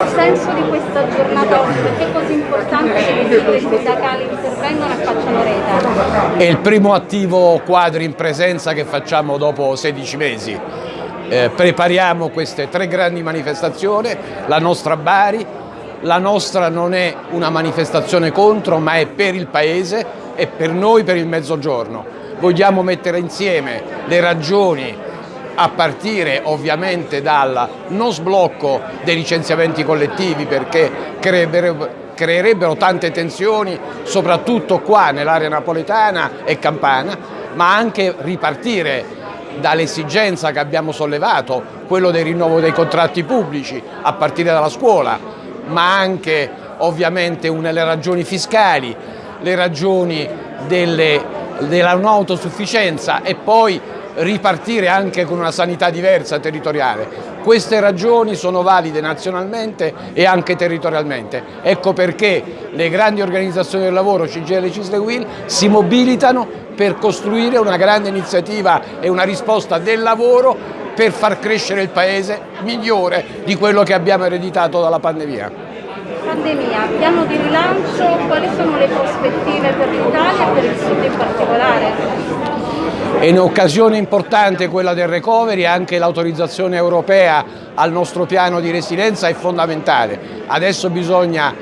Il senso di questa giornata oggi, perché è così importante che le sigle sindacali intervengano e facciano rete? È il primo attivo quadri in presenza che facciamo dopo 16 mesi. Eh, prepariamo queste tre grandi manifestazioni, la nostra Bari, la nostra non è una manifestazione contro ma è per il Paese e per noi per il Mezzogiorno. Vogliamo mettere insieme le ragioni a partire ovviamente dal non sblocco dei licenziamenti collettivi perché creerebbero, creerebbero tante tensioni soprattutto qua nell'area napoletana e campana, ma anche ripartire dall'esigenza che abbiamo sollevato, quello del rinnovo dei contratti pubblici a partire dalla scuola, ma anche ovviamente una, le ragioni fiscali, le ragioni della non autosufficienza e poi ripartire anche con una sanità diversa territoriale. Queste ragioni sono valide nazionalmente e anche territorialmente. Ecco perché le grandi organizzazioni del lavoro, CGL e Cisle Will, si mobilitano per costruire una grande iniziativa e una risposta del lavoro per far crescere il Paese migliore di quello che abbiamo ereditato dalla pandemia. Pandemia, piano di rilancio, quali sono le prospettive per l'Italia e per il Sud in particolare? È un'occasione importante quella del recovery, anche l'autorizzazione europea al nostro piano di resilienza è fondamentale. Adesso bisogna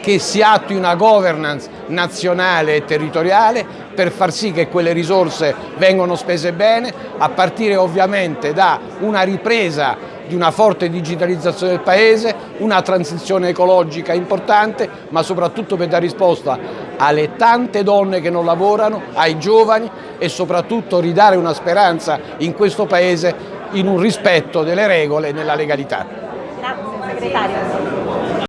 che si attui una governance nazionale e territoriale per far sì che quelle risorse vengano spese bene, a partire ovviamente da una ripresa di una forte digitalizzazione del Paese, una transizione ecologica importante, ma soprattutto per dare risposta alle tante donne che non lavorano, ai giovani e soprattutto ridare una speranza in questo Paese in un rispetto delle regole e nella legalità. Grazie segretario.